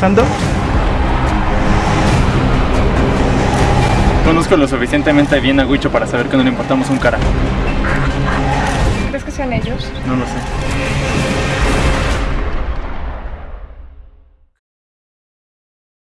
pasando. Conozco lo suficientemente bien a Huicho para saber que no le importamos un carajo. ¿Crees que sean ellos? No lo sé.